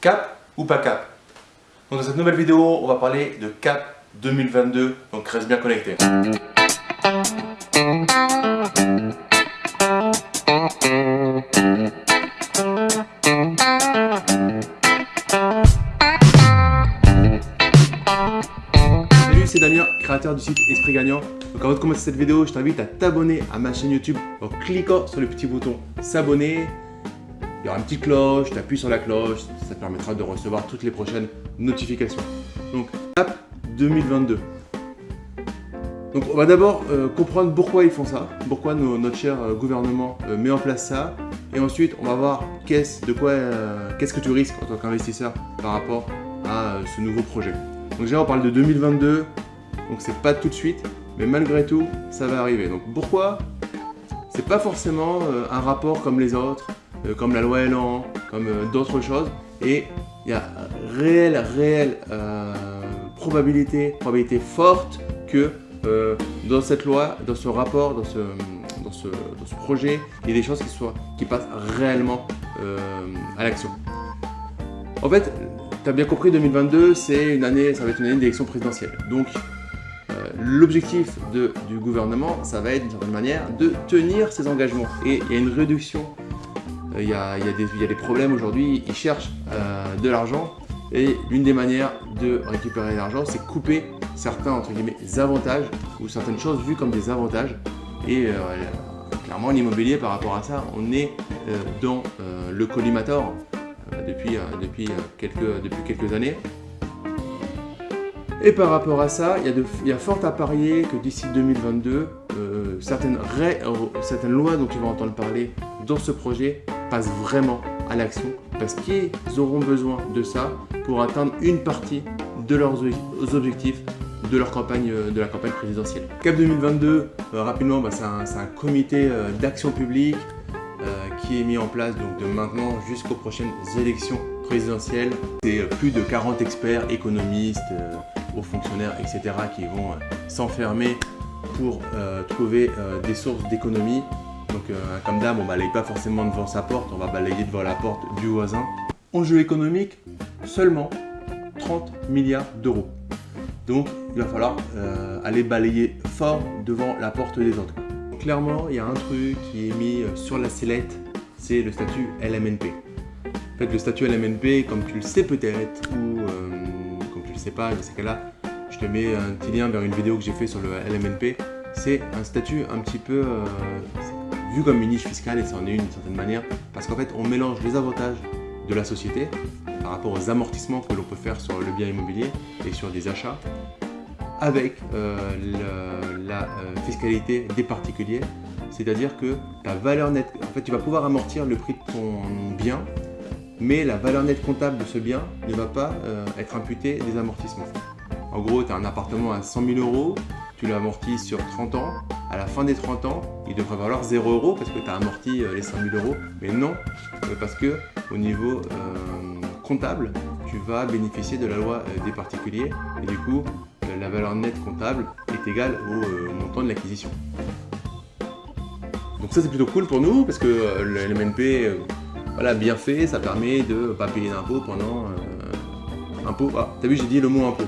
Cap ou pas cap? Dans cette nouvelle vidéo, on va parler de Cap 2022, donc reste bien connecté. Salut, c'est Damien, créateur du site Esprit Gagnant. Donc avant de commencer cette vidéo, je t'invite à t'abonner à ma chaîne YouTube en cliquant sur le petit bouton s'abonner il y aura une petite cloche, tu appuies sur la cloche, ça te permettra de recevoir toutes les prochaines notifications. Donc, CAP 2022. Donc, on va d'abord euh, comprendre pourquoi ils font ça, pourquoi notre cher euh, gouvernement euh, met en place ça, et ensuite, on va voir qu'est-ce de quoi, qu'est-ce que tu risques en tant qu'investisseur par rapport à ce nouveau projet. Donc déjà, on parle de 2022, donc c'est pas tout de suite, mais malgré tout, ça va arriver. Donc pourquoi? C'est pas forcément un rapport comme les autres, comme la loi Elan, comme euh, d'autres choses. Et il y a réelle, réelle euh, probabilité, probabilité forte que dans cette loi, dans ce rapport, dans ce, dans ce, dans ce projet, il y ait des choses qui, soient, qui passent réellement à l'action. En fait, tu as bien compris, 2022, c'est une année, ça va être une année d'élection présidentielle. Donc, l'objectif du gouvernement, ça va être d'une certaine manière de tenir ses engagements. Et il y a une réduction il y, a, des, problèmes aujourd'hui, ils cherchent euh, de l'argent et l'une des manières de récupérer l'argent, c'est couper certains entre guillemets avantages ou certaines choses vues comme des avantages. Et euh, clairement, l'immobilier par rapport à ça, on est euh, dans le collimator depuis, quelques, années. Et par rapport à ça, il y a, de, il y a fort à parier que d'ici 2022, certaines, certaines lois dont tu vas entendre parler dans ce projet passent vraiment à l'action parce qu'ils auront besoin de ça pour atteindre une partie de leurs objectifs de leur campagne, euh, de la campagne présidentielle. CAP 2022, euh, rapidement, bah, c'est un, comité euh, d'action publique qui est mis en place donc, de maintenant jusqu'aux prochaines élections présidentielles. C'est plus de 40 experts, économistes, hauts fonctionnaires, etc. qui vont s'enfermer pour trouver des sources d'économie donc euh, comme d'hab, on balaye pas forcément devant sa porte, on va balayer devant la porte du voisin. Enjeu économique, seulement 30 milliards d'euros. Donc il va falloir euh, aller balayer fort devant la porte des autres. Clairement, il y a un truc qui est mis euh, sur la sellette, c'est le statut LMNP. En fait, le statut LMNP, comme tu le sais peut-être, ou comme tu le sais pas, dans ces cas-là, je te mets un petit lien vers une vidéo que j'ai fait sur le LMNP. C'est un statut un petit peu vu comme une niche fiscale, et c'en est une d'une certaine manière, parce qu'en fait, on mélange les avantages de la société par rapport aux amortissements que l'on peut faire sur le bien immobilier et sur des achats, avec euh, la euh, fiscalité des particuliers, c'est-à-dire que ta valeur nette, en fait, tu vas pouvoir amortir le prix de ton bien, mais la valeur nette comptable de ce bien ne va pas euh, être imputée des amortissements. En gros, tu as un appartement à 100 000 euros, tu l'amortis sur 30 ans, à la fin des 30 ans, il devrait valoir 0 euros parce que tu as amorti euh, les 100 000 euros. Mais non, euh, parce que au niveau euh, comptable, tu vas bénéficier de la loi des particuliers et du coup, la valeur nette comptable est égale au montant de l'acquisition. Donc ça c'est plutôt cool pour nous parce que le LMNP, voilà, bien fait, ça permet de ne pas payer d'impôts pendant... impôt, ah, t'as vu j'ai dit le mot impôt.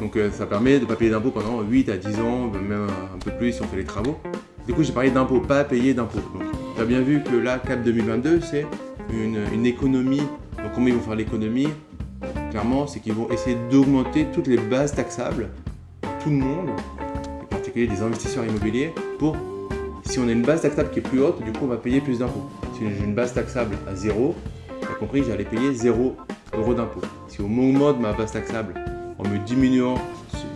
Donc euh, ça permet de ne pas payer d'impôts pendant 8 à 10 ans, même un peu plus si on fait les travaux. Du coup j'ai parlé d'impôts, pas payer d'impôts. Donc tu as bien vu que là, CAP 2022, c'est une, économie. Donc comment ils vont faire l'économie? Clairement, c'est qu'ils vont essayer d'augmenter toutes les bases taxables tout le monde, en particulier des investisseurs immobiliers, pour si on a une base taxable qui est plus haute, du coup on va payer plus d'impôts. Si j'ai une base taxable à 0, tu as compris, j'allais payer 0 euros d'impôts. Si on augmente ma base taxable en me diminuant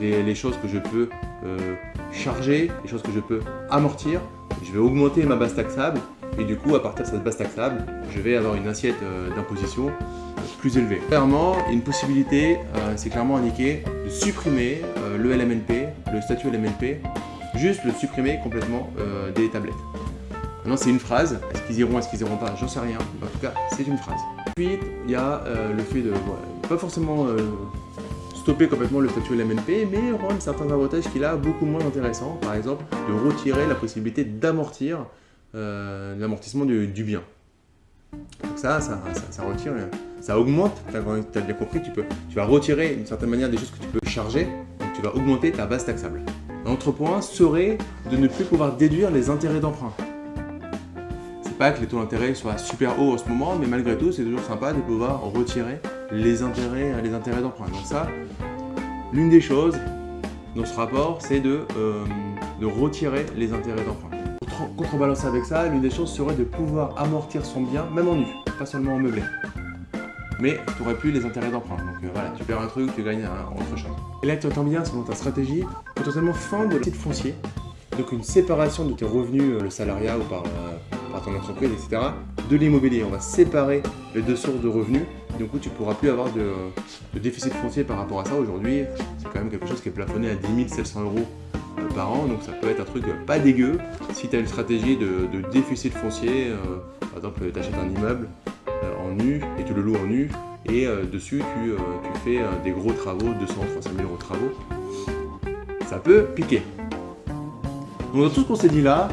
les, choses que je peux euh, charger, les choses que je peux amortir. Je vais augmenter ma base taxable et du coup, à partir de cette base taxable, je vais avoir une assiette euh, d'imposition euh, plus élevée. Clairement, une possibilité, c'est clairement indiqué de supprimer le LMNP, le statut LMNP, juste le supprimer complètement des tablettes. Maintenant, c'est une phrase. Est-ce qu'ils iront, est-ce qu'ils iront pas? J'en sais rien. En tout cas, c'est une phrase. Ensuite, il y a le fait de... pas forcément stopper complètement le statut LMNP, mais rendre certains avantages qu'il a beaucoup moins intéressants. Par exemple, de retirer la possibilité d'amortir euh, l'amortissement du, bien. Donc ça, ça, augmente, tu as bien compris, tu, vas retirer d'une certaine manière des choses que tu peux charger, donc tu vas augmenter ta base taxable. Un autre point serait de ne plus pouvoir déduire les intérêts d'emprunt. C'est pas que les taux d'intérêt soient super hauts en ce moment, mais malgré tout, c'est toujours sympa de pouvoir retirer les intérêts, les intérêts d'emprunt. Donc ça, l'une des choses dans ce rapport, c'est de, euh, de retirer les intérêts d'emprunt. Contrebalancer avec ça, l'une des choses serait de pouvoir amortir son bien, même en nu, pas seulement en meublé. Mais tu n'aurais plus les intérêts d'emprunt. Donc euh, voilà, tu perds un truc, tu gagnes un, autre chose. Et là, tu entends bien, selon ta stratégie, potentiellement fin de titre foncier. Donc une séparation de tes revenus, euh, le salariat ou par, par ton entreprise, etc. De l'immobilier. On va séparer les deux sources de revenus du coup tu ne pourras plus avoir de, déficit foncier par rapport à ça. Aujourd'hui, c'est quand même quelque chose qui est plafonné à 10 700 euros euh, par an, donc ça peut être un truc pas dégueu si tu as une stratégie de, déficit foncier. Euh, par exemple, tu achètes un immeuble euh, en nu et tu le loues en nu, et dessus tu, fais des gros travaux, 200, 300 000 euros de travaux. Ça peut piquer. Donc dans tout ce qu'on s'est dit là,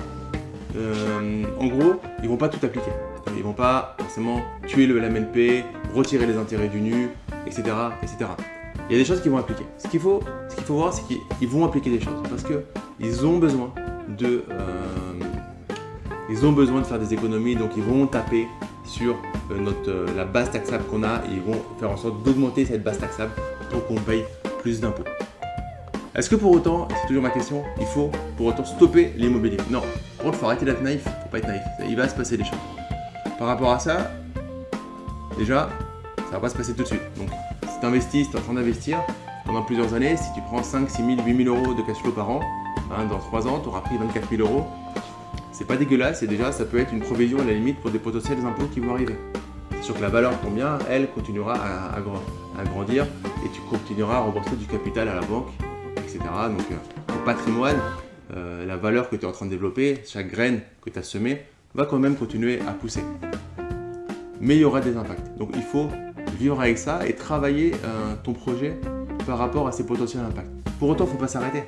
en gros, ils vont pas tout appliquer. Ils vont pas forcément tuer le LMNP, retirer les intérêts du nu, etc. etc. Il y a des choses qu'ils vont appliquer. Ce qu'il faut, ce faut voir, c'est qu'ils vont appliquer des choses parce qu'ils ont besoin de, euh, ils ont besoin de faire des économies, donc ils vont taper sur euh, notre, euh, la base taxable qu'on a et ils vont faire en sorte d'augmenter cette base taxable pour qu'on paye plus d'impôts. Est-ce que pour autant, c'est toujours ma question, il faut pour autant stopper l'immobilier? Non, contre, il faut arrêter d'être naïf, il faut pas être naïf, il va se passer des choses. Par rapport à ça, déjà, ça va pas se passer tout de suite. Donc, si tu investis, si tu es en train d'investir, pendant plusieurs années, si tu prends 5, 6 000, 8 000 euros de cash flow par an, hein, dans 3 ans, tu auras pris 24 000 euros. C'est pas dégueulasse et déjà, ça peut être une provision à la limite pour des potentiels impôts qui vont arriver. C'est sûr que la valeur de bien, elle, continuera à, grandir et tu continueras à rembourser du capital à la banque, etc. Donc, euh, au patrimoine, euh, la valeur que tu es en train de développer, chaque graine que tu as semée, va quand même continuer à pousser. Mais il y aura des impacts. Donc il faut vivre avec ça et travailler euh, ton projet par rapport à ces potentiels impacts. Pour autant, il ne faut pas s'arrêter.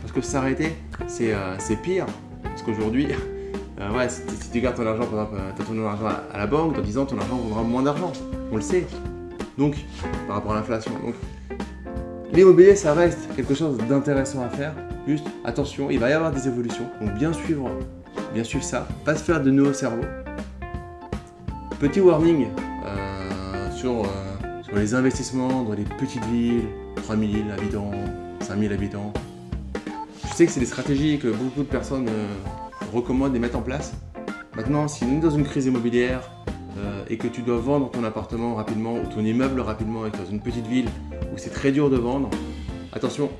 Parce que s'arrêter, c'est euh, pire. Parce qu'aujourd'hui, euh, ouais, si, tu gardes ton argent, par exemple, tu as ton argent à, la banque, dans 10 ans, ton argent vaudra moins d'argent. On le sait. Donc, par rapport à l'inflation. Donc, l'immobilier, ça reste quelque chose d'intéressant à faire. Juste, attention, il va y avoir des évolutions. Donc, bien suivre bien suivre ça, pas se faire de nœuds au cerveau. Petit warning euh, sur, euh, sur, les investissements dans les petites villes, 3000 habitants, 5000 habitants. Je sais que c'est des stratégies que beaucoup de personnes euh, recommandent et mettent en place. Maintenant, si on est dans une crise immobilière et que tu dois vendre ton appartement rapidement ou ton immeuble rapidement et que tu es dans une petite ville où c'est très dur de vendre, attention,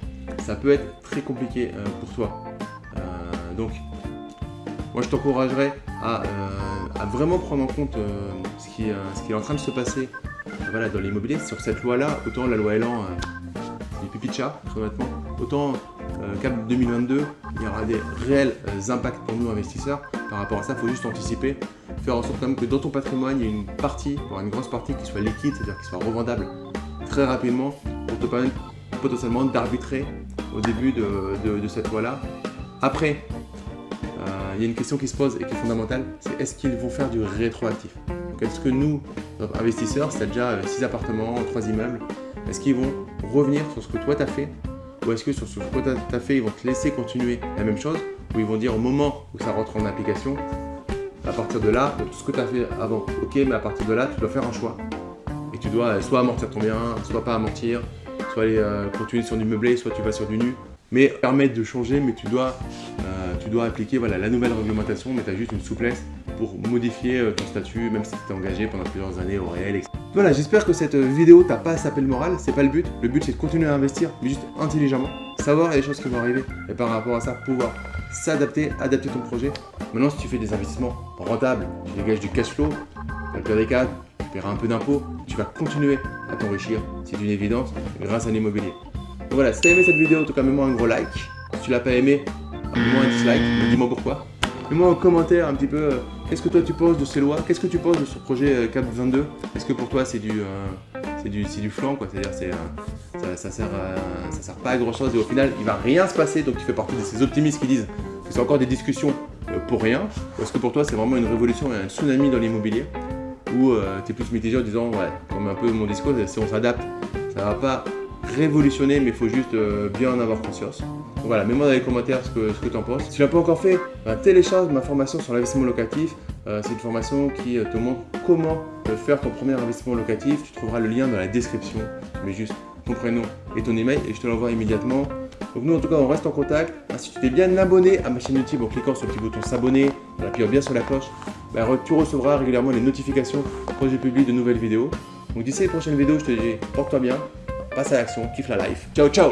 ça peut être très compliqué pour toi. donc, moi je t'encouragerais à, euh, vraiment prendre en compte euh, ce, qui, est en train de se passer dans l'immobilier. Sur cette loi-là, autant la loi Elan, euh, du pipi de chat, très honnêtement, autant Cap 2022, il y aura des réels impacts pour nous investisseurs. Par rapport à ça, il faut juste anticiper, faire en sorte quand même que dans ton patrimoine, il y ait une partie, voire une grosse partie qui soit liquide, c'est-à-dire qui soit revendable très rapidement pour te permettre potentiellement d'arbitrer au début de cette loi-là. Après, il y a une question qui se pose et qui est fondamentale, c'est est-ce qu'ils vont faire du rétroactif? Est-ce que nous, investisseurs, c'est déjà 6 euh, appartements, 3 immeubles, est-ce qu'ils vont revenir sur ce que toi tu as fait? Ou est-ce que sur ce que tu as fait, ils vont te laisser continuer la même chose? Ou ils vont dire au moment où ça rentre en application, à partir de là, tout ce que tu as fait avant, ok, mais à partir de là, tu dois faire un choix. Et tu dois soit amortir ton bien, soit pas amortir, soit aller euh, continuer sur du meublé, soit tu vas sur du nu. Mais permettre de changer, mais tu dois tu dois appliquer voilà, la nouvelle réglementation, mais tu as juste une souplesse pour modifier euh, ton statut, même si tu t'es engagé pendant plusieurs années au réel, etc. Voilà, j'espère que cette vidéo t'a pas sapé le moral, c'est pas le but. Le but c'est de continuer à investir, mais juste intelligemment, savoir les choses qui vont arriver, et par rapport à ça, pouvoir s'adapter, adapter ton projet. Maintenant, si tu fais des investissements rentables, tu dégages du cash flow, dans le pire des cas, tu paieras un peu d'impôts, tu vas continuer à t'enrichir, c'est une évidence, grâce à l'immobilier. Voilà, si t'as aimé cette vidéo, en tout cas, mets-moi un gros like. Si tu l'as pas aimé, Mets-moi un dislike, dis-moi pourquoi. Mets-moi en commentaire un petit peu, euh, qu'est-ce que toi tu penses de ces lois? Qu'est-ce que tu penses de ce projet euh, CAP 22 Est-ce que pour toi c'est du, euh, c'est du, du flanc quoi? C'est-à-dire c'est, ça, ça, sert, ça sert pas à grand chose et au final il va rien se passer donc tu fais partie de ces optimistes qui disent que c'est encore des discussions pour rien. Est-ce que pour toi c'est vraiment une révolution et un tsunami dans l'immobilier? Ou tu es plus mitigé en disant, ouais, comme un peu mon discours, si on s'adapte, ça va pas révolutionner, mais il faut juste bien en avoir conscience. Voilà, mets-moi dans les commentaires ce que, ce que tu en penses. Si tu l'as pas encore fait, bah, télécharge ma formation sur l'investissement locatif. Euh, c'est une formation qui te montre comment faire ton premier investissement locatif. Tu trouveras le lien dans la description. Mets juste ton prénom et ton email et je te l'envoie immédiatement. Donc nous en tout cas on reste en contact. Ah, si tu t'es bien abonné à ma chaîne YouTube en cliquant sur le petit bouton s'abonner, en appuyant bien sur la cloche, bah, tu recevras régulièrement les notifications quand je publie de nouvelles vidéos. Donc d'ici les prochaines vidéos, je te dis porte-toi bien, passe à l'action, kiffe la life. Ciao ciao